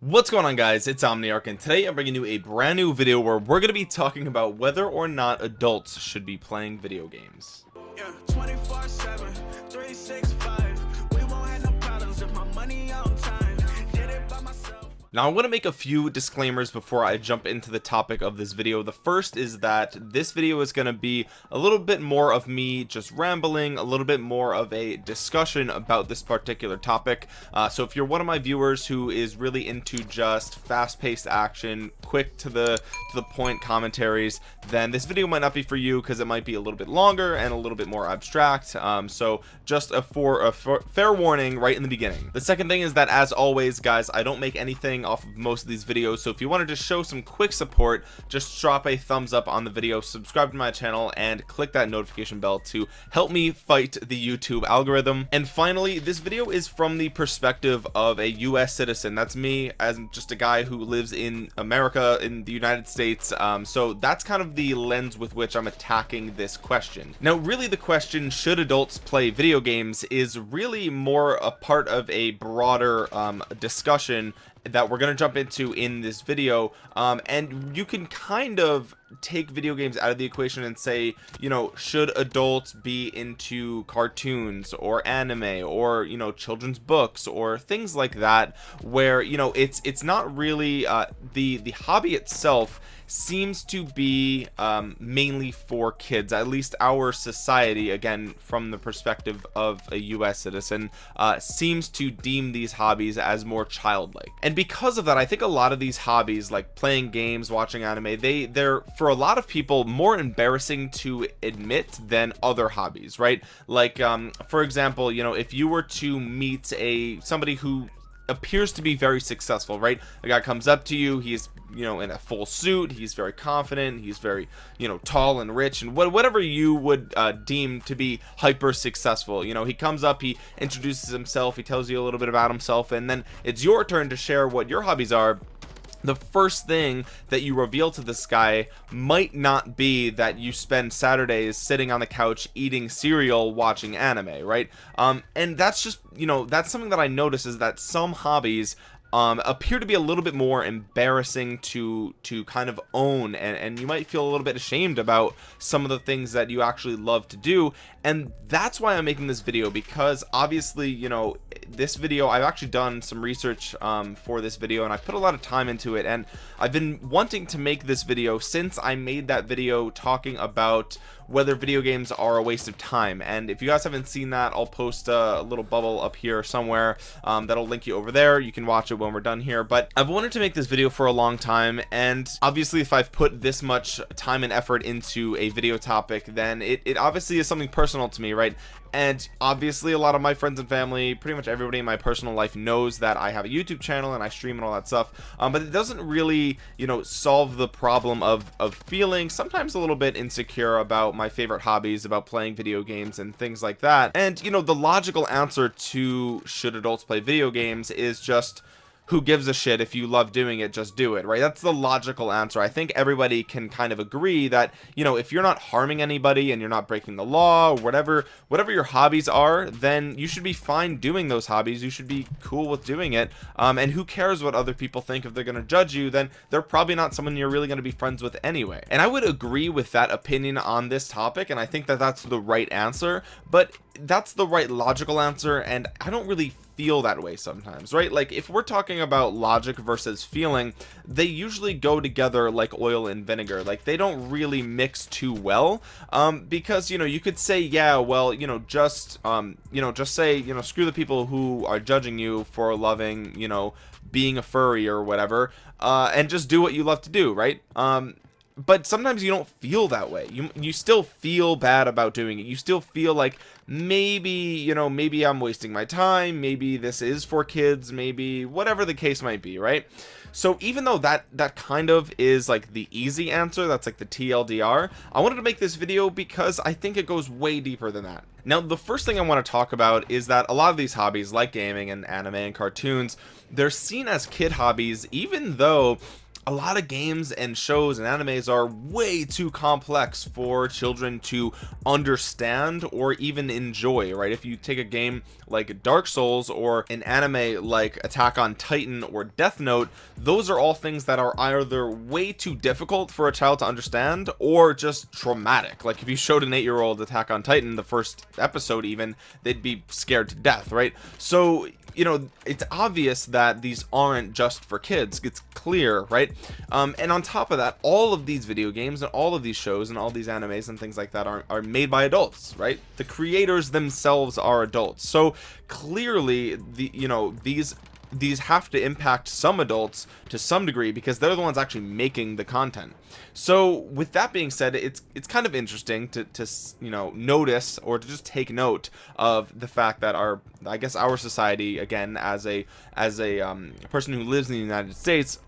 what's going on guys? It's omniarch and today i'm bringing you a brand new video where we're going to be talking about whether or not adults should be playing video games. Yeah, now I want to make a few disclaimers before I jump into the topic of this video. The first is that this video is going to be a little bit more of me just rambling a little bit more of a discussion about this particular topic. Uh, so if you're one of my viewers who is really into just fast-paced action quick to the to the point commentaries then this video might not be for you because it might be a little bit longer and a little bit more abstract. Um, so just a for a fair warning right in the beginning. The second thing is that as always guys I don't make anything off of most of these videos. So if you wanted to show some quick support just drop a thumbs up on the video subscribe to my channel and click that notification bell to help me fight the YouTube algorithm. And finally this video is from the perspective of a US citizen. That's me as just a guy who lives in America in the United States. Um, so that's kind of the lens with which I'm attacking this question. Now really the question should adults play video games is really more a part of a broader um, discussion that we're going to jump into in this video um, and you can kind of take video games out of the equation and say you know should adults be into cartoons or anime or you know children's books or things like that where you know it's it's not really uh, the the hobby itself seems to be um, mainly for kids at least our society again from the perspective of a US citizen uh, seems to deem these hobbies as more childlike. And because of that I think a lot of these hobbies like playing games watching anime they they're for a lot of people more embarrassing to admit than other hobbies right? Like um for example you know if you were to meet a somebody who appears to be very successful right? A guy comes up to you he's you know in a full suit he's very confident he's very you know tall and rich and what, whatever you would uh, deem to be hyper successful. You know he comes up he introduces himself he tells you a little bit about himself and then it's your turn to share what your hobbies are the first thing that you reveal to this guy might not be that you spend Saturdays sitting on the couch eating cereal watching anime right? Um and that's just you know that's something that I notice is that some hobbies um, appear to be a little bit more embarrassing to to kind of own and, and you might feel a little bit ashamed about some of the things that you actually love to do. And that's why I'm making this video because obviously you know this video I've actually done some research um, for this video and I put a lot of time into it and I've been wanting to make this video since I made that video talking about whether video games are a waste of time. And if you guys haven't seen that I'll post a little bubble up here somewhere um, that'll link you over there. You can watch it when we're done here. But I've wanted to make this video for a long time and obviously if I've put this much time and effort into a video topic then it, it obviously is something personal to me right and obviously a lot of my friends and family pretty much everybody in my personal life knows that I have a YouTube channel and I stream and all that stuff. Um, but it doesn't really you know solve the problem of of feeling sometimes a little bit insecure about my favorite hobbies about playing video games and things like that. And you know the logical answer to should adults play video games is just who gives a shit if you love doing it just do it right? That's the logical answer. I think everybody can kind of agree that you know if you're not harming anybody and you're not breaking the law or whatever whatever your hobbies are then you should be fine doing those hobbies. You should be cool with doing it. Um, and who cares what other people think if they're going to judge you then they're probably not someone you're really going to be friends with anyway. And I would agree with that opinion on this topic and I think that that's the right answer but that's the right logical answer and I don't really feel that way sometimes right? Like if we're talking about logic versus feeling they usually go together like oil and vinegar. Like they don't really mix too well um because you know you could say yeah well you know just um you know just say you know screw the people who are judging you for loving you know being a furry or whatever uh and just do what you love to do right? Um but sometimes you don't feel that way. You you still feel bad about doing it. You still feel like maybe you know maybe I'm wasting my time. Maybe this is for kids. Maybe whatever the case might be right? So even though that that kind of is like the easy answer that's like the TLDR I wanted to make this video because I think it goes way deeper than that. Now the first thing I want to talk about is that a lot of these hobbies like gaming and anime and cartoons they're seen as kid hobbies even though a lot of games and shows and animes are way too complex for children to understand or even enjoy right? If you take a game like Dark Souls or an anime like Attack on Titan or Death Note those are all things that are either way too difficult for a child to understand or just traumatic. Like if you showed an eight-year-old Attack on Titan the first episode even they'd be scared to death right? So you know it's obvious that these aren't just for kids. It's clear right um, and on top of that all of these video games and all of these shows and all these animes and things like that are, are made by adults right? The creators themselves are adults. So clearly the you know these these have to impact some adults to some degree because they're the ones actually making the content. So with that being said it's it's kind of interesting to, to you know notice or to just take note of the fact that our I guess our society again as a as a um, person who lives in the United States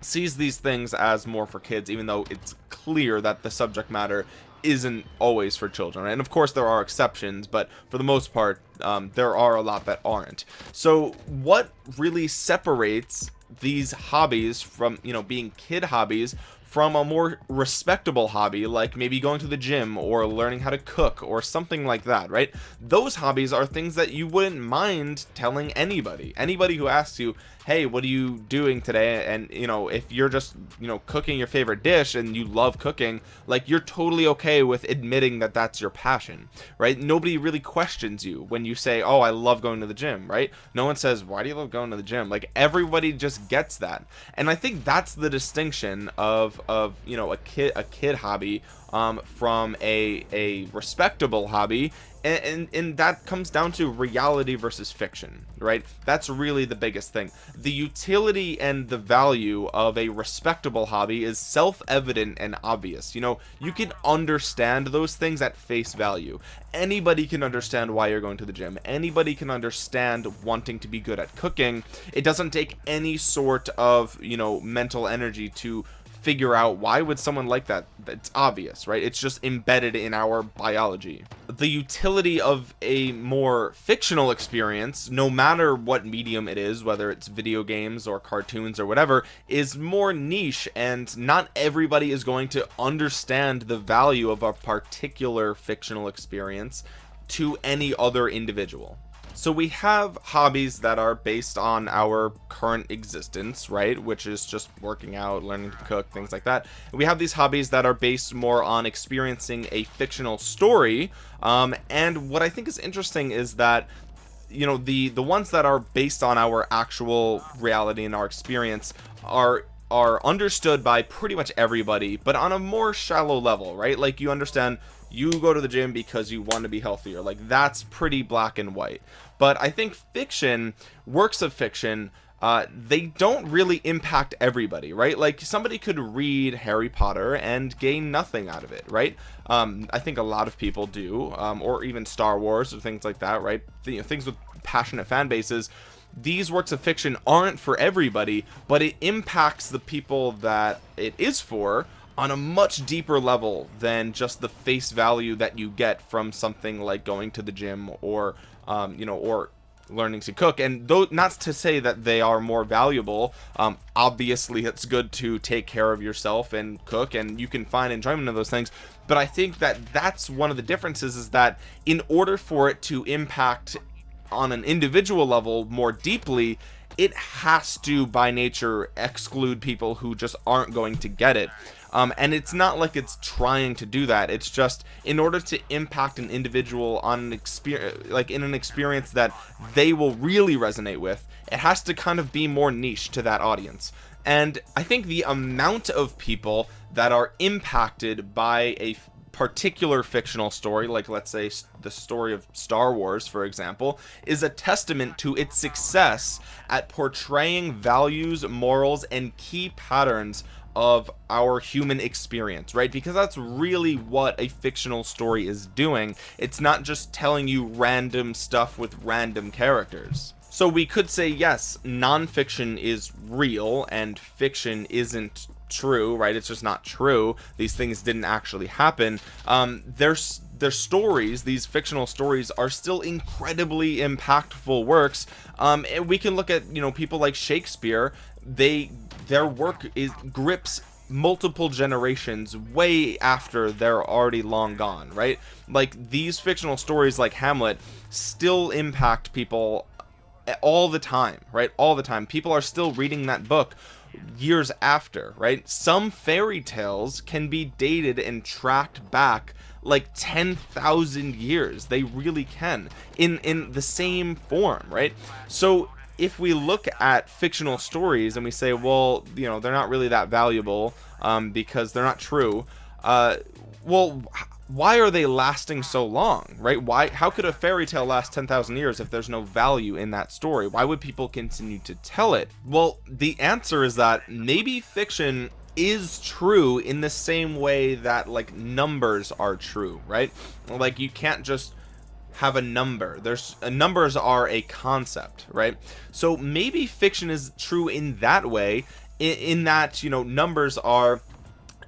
sees these things as more for kids even though it's clear that the subject matter isn't always for children and of course there are exceptions but for the most part um, there are a lot that aren't. So what really separates these hobbies from you know being kid hobbies from a more respectable hobby like maybe going to the gym or learning how to cook or something like that right? Those hobbies are things that you wouldn't mind telling anybody. Anybody who asks you hey what are you doing today? And you know if you're just you know cooking your favorite dish and you love cooking like you're totally okay with admitting that that's your passion right? Nobody really questions you when you say oh I love going to the gym right? No one says why do you love going to the gym? Like everybody just gets that. And I think that's the distinction of of you know a kid a kid hobby um, from a a respectable hobby and, and, and that comes down to reality versus fiction right? That's really the biggest thing. The utility and the value of a respectable hobby is self-evident and obvious. You know you can understand those things at face value. Anybody can understand why you're going to the gym. Anybody can understand wanting to be good at cooking. It doesn't take any sort of you know mental energy to figure out why would someone like that it's obvious right? It's just embedded in our biology. The utility of a more fictional experience no matter what medium it is whether it's video games or cartoons or whatever is more niche and not everybody is going to understand the value of a particular fictional experience to any other individual so we have hobbies that are based on our current existence right? Which is just working out learning to cook things like that. We have these hobbies that are based more on experiencing a fictional story um, and what I think is interesting is that you know the the ones that are based on our actual reality and our experience are are understood by pretty much everybody but on a more shallow level right? Like you understand you go to the gym because you want to be healthier. Like that's pretty black and white but I think fiction works of fiction uh, they don't really impact everybody right? Like somebody could read Harry Potter and gain nothing out of it right? Um, I think a lot of people do um, or even Star Wars or things like that right? Know, things with passionate fan bases. These works of fiction aren't for everybody but it impacts the people that it is for on a much deeper level than just the face value that you get from something like going to the gym or um, you know or learning to cook. And though not to say that they are more valuable um, obviously it's good to take care of yourself and cook and you can find enjoyment of those things. But I think that that's one of the differences is that in order for it to impact on an individual level more deeply it has to by nature exclude people who just aren't going to get it. Um, and it's not like it's trying to do that. It's just in order to impact an individual on an experience like in an experience that they will really resonate with it has to kind of be more niche to that audience. And I think the amount of people that are impacted by a particular fictional story like let's say the story of Star Wars for example is a testament to its success at portraying values morals and key patterns of our human experience right? Because that's really what a fictional story is doing. It's not just telling you random stuff with random characters. So we could say yes nonfiction is real and fiction isn't true right? It's just not true. These things didn't actually happen. Um there's their stories these fictional stories are still incredibly impactful works. Um and we can look at you know people like shakespeare. They their work is grips multiple generations way after they're already long gone right? Like these fictional stories like Hamlet still impact people all the time right? All the time. People are still reading that book years after right? Some fairy tales can be dated and tracked back like 10,000 years. They really can in in the same form right? So if we look at fictional stories and we say well you know they're not really that valuable um, because they're not true uh, well why are they lasting so long right? Why how could a fairy tale last 10,000 years if there's no value in that story? Why would people continue to tell it? Well the answer is that maybe fiction is true in the same way that like numbers are true right? Like you can't just have a number. There's uh, numbers are a concept right? So maybe fiction is true in that way in, in that you know numbers are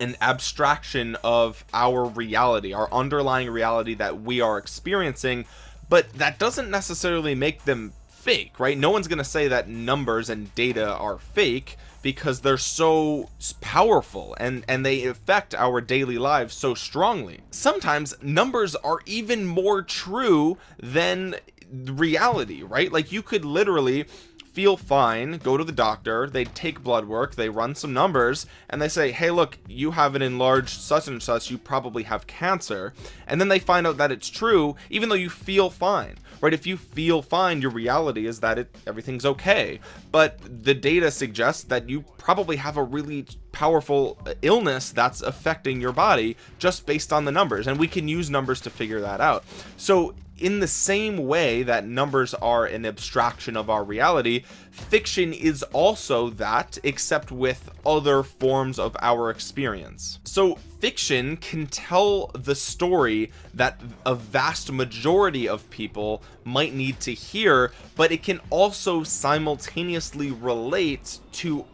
an abstraction of our reality our underlying reality that we are experiencing but that doesn't necessarily make them fake right? No one's gonna say that numbers and data are fake because they're so powerful and and they affect our daily lives so strongly. Sometimes numbers are even more true than reality right? Like you could literally feel fine go to the doctor they take blood work they run some numbers and they say hey look you have an enlarged such and such you probably have cancer. And then they find out that it's true even though you feel fine right? If you feel fine your reality is that it everything's okay. But the data suggests that you probably have a really powerful uh, illness that's affecting your body just based on the numbers and we can use numbers to figure that out. So in the same way that numbers are an abstraction of our reality fiction is also that except with other forms of our experience. So fiction can tell the story that a vast majority of people might need to hear but it can also simultaneously relate to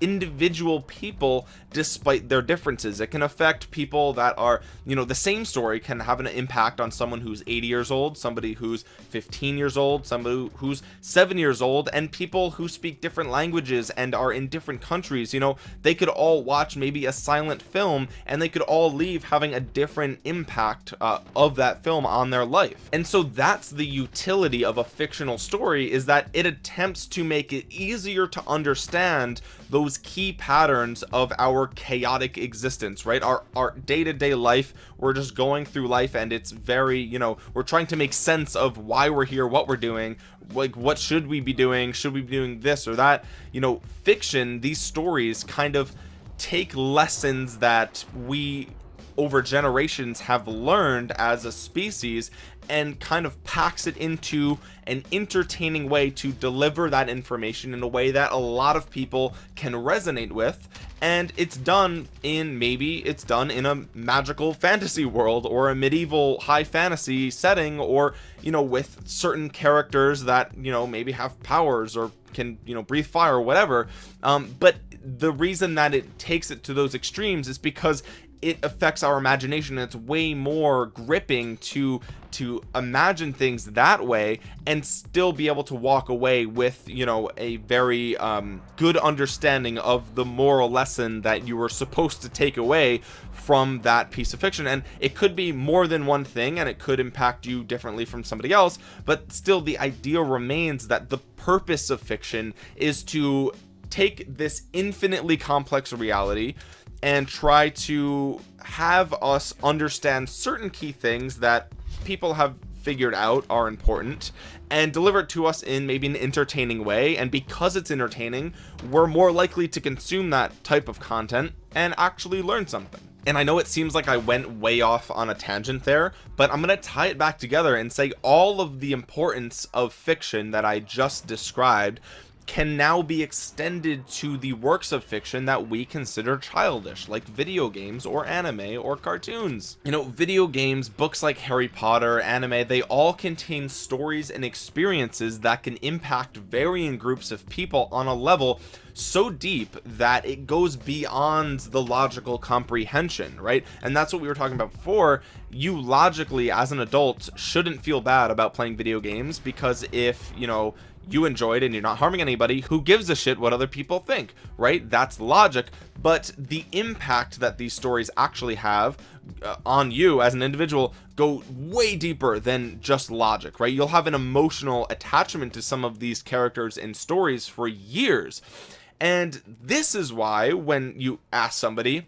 individual people despite their differences. It can affect people that are you know the same story can have an impact on someone who's 80 years old somebody who's 15 years old somebody who's seven years old and people who speak different languages and are in different countries you know they could all watch maybe a silent film and they could all leave having a different impact uh, of that film on their life. And so that's the utility of a fictional story is that it attempts to make it easier to understand those key patterns of our chaotic existence right? Our our day-to-day -day life we're just going through life and it's very you know we're trying to make sense of why we're here what we're doing like what should we be doing? Should we be doing this or that? You know fiction these stories kind of take lessons that we over generations have learned as a species and kind of packs it into an entertaining way to deliver that information in a way that a lot of people can resonate with. And it's done in maybe it's done in a magical fantasy world or a medieval high fantasy setting or you know with certain characters that you know maybe have powers or can you know breathe fire or whatever. Um, but the reason that it takes it to those extremes is because it affects our imagination it's way more gripping to to imagine things that way and still be able to walk away with you know a very um, good understanding of the moral lesson that you were supposed to take away from that piece of fiction. And it could be more than one thing and it could impact you differently from somebody else but still the idea remains that the purpose of fiction is to take this infinitely complex reality and try to have us understand certain key things that people have figured out are important and deliver it to us in maybe an entertaining way. And because it's entertaining we're more likely to consume that type of content and actually learn something. And I know it seems like I went way off on a tangent there but I'm gonna tie it back together and say all of the importance of fiction that I just described can now be extended to the works of fiction that we consider childish like video games or anime or cartoons. You know video games books like Harry Potter anime they all contain stories and experiences that can impact varying groups of people on a level so deep that it goes beyond the logical comprehension right? And that's what we were talking about before. You logically as an adult shouldn't feel bad about playing video games because if you know you enjoyed and you're not harming anybody who gives a shit what other people think right? That's logic. But the impact that these stories actually have uh, on you as an individual go way deeper than just logic right? You'll have an emotional attachment to some of these characters and stories for years. And this is why when you ask somebody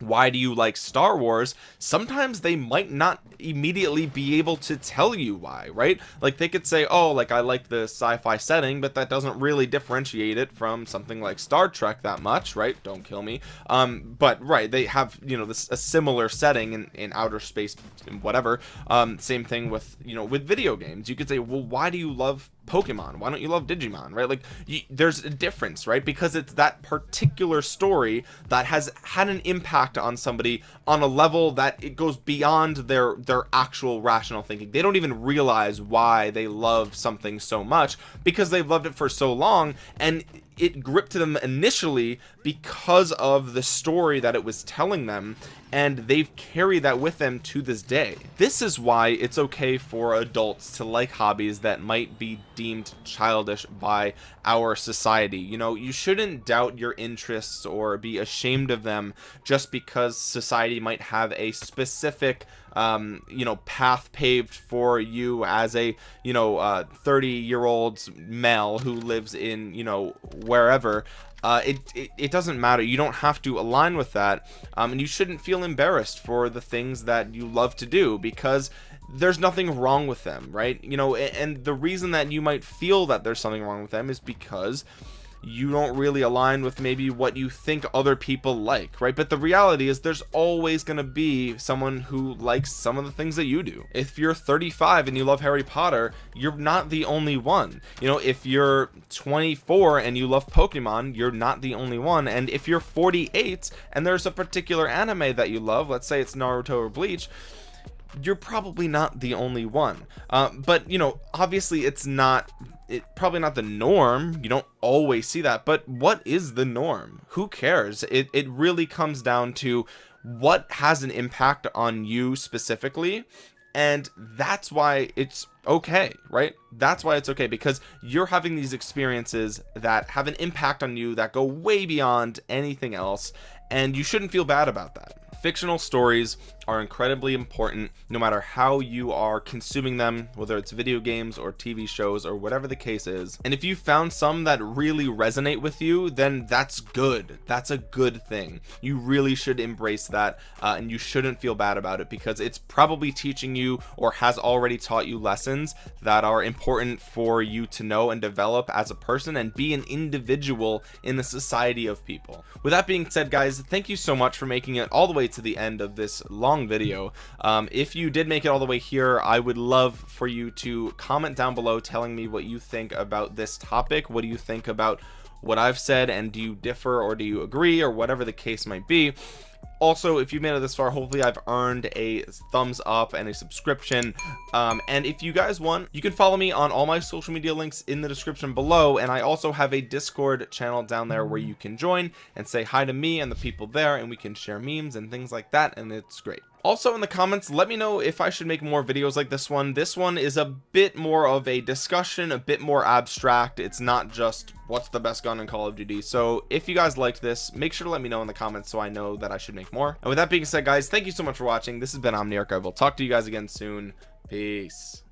why do you like Star Wars sometimes they might not immediately be able to tell you why right? Like they could say oh like I like the sci-fi setting but that doesn't really differentiate it from something like Star Trek that much right? Don't kill me. Um but right they have you know this a similar setting in, in outer space whatever. Um same thing with you know with video games. You could say well why do you love Pokemon. Why don't you love Digimon right? Like you, there's a difference right? Because it's that particular story that has had an impact on somebody on a level that it goes beyond their their actual rational thinking. They don't even realize why they love something so much because they've loved it for so long and it gripped them initially because of the story that it was telling them and they've carried that with them to this day. This is why it's okay for adults to like hobbies that might be deemed childish by our society. You know you shouldn't doubt your interests or be ashamed of them just because society might have a specific um you know path paved for you as a you know uh 30 year old male who lives in you know wherever uh, it, it, it doesn't matter. You don't have to align with that um, and you shouldn't feel embarrassed for the things that you love to do because there's nothing wrong with them right? You know and, and the reason that you might feel that there's something wrong with them is because you don't really align with maybe what you think other people like right? But the reality is there's always going to be someone who likes some of the things that you do. If you're 35 and you love Harry Potter you're not the only one. You know if you're 24 and you love Pokemon you're not the only one. And if you're 48 and there's a particular anime that you love let's say it's Naruto or Bleach you're probably not the only one. Uh, but you know obviously it's not it probably not the norm. You don't always see that but what is the norm? Who cares? It, it really comes down to what has an impact on you specifically and that's why it's okay right? That's why it's okay because you're having these experiences that have an impact on you that go way beyond anything else and you shouldn't feel bad about that. Fictional stories are incredibly important no matter how you are consuming them whether it's video games or TV shows or whatever the case is. And if you found some that really resonate with you then that's good. That's a good thing. You really should embrace that uh, and you shouldn't feel bad about it because it's probably teaching you or has already taught you lessons that are important for you to know and develop as a person and be an individual in the society of people. With that being said guys thank you so much for making it all the way to the end of this long video. Um, if you did make it all the way here I would love for you to comment down below telling me what you think about this topic. What do you think about what I've said and do you differ or do you agree or whatever the case might be? Also if you made it this far hopefully I've earned a thumbs up and a subscription. Um, and if you guys want you can follow me on all my social media links in the description below. And I also have a discord channel down there where you can join and say hi to me and the people there and we can share memes and things like that and it's great also in the comments let me know if I should make more videos like this one. This one is a bit more of a discussion a bit more abstract. It's not just what's the best gun in Call of Duty. So if you guys liked this make sure to let me know in the comments so I know that I should make more. And with that being said guys thank you so much for watching. This has been Omniarch. I will talk to you guys again soon. Peace